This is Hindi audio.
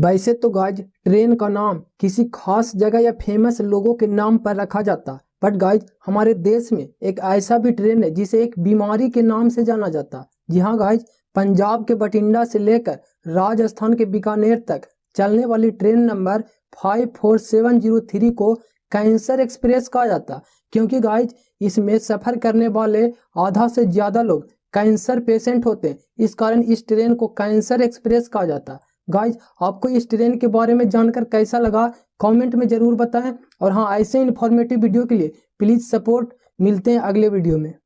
वैसे तो गाइज़, ट्रेन का नाम किसी खास जगह या फ़ेमस लोगों के नाम पर रखा जाता बट गाइज़, हमारे देश में एक ऐसा भी ट्रेन है जिसे एक बीमारी के नाम से जाना जाता। जी हाँ गाइज़, पंजाब के बठिंडा से लेकर राजस्थान के बीकानेर तक चलने वाली train number five four seven zero three को कैंसर एक्सप्रेस कहा जाता, क्योंकि गाइज़, इसमें सफ़र करने वाले आधा से ज़्यादा लोग कैंसर पेशेंट होते हैं। इस कारण इस ट्रेन को कैंसर एक्सप्रेस कहा जाता। गाइज़ आपको इस ट्रेन के बारे में जानकर कैसा लगा? कमेंट में ज़रूर बताएँ। और हाँ ऐसे इन्फॉर्मेटिव वीडियो के लिए प्लीज़ सपोर्ट मिलते हैं अगले वीडियो में।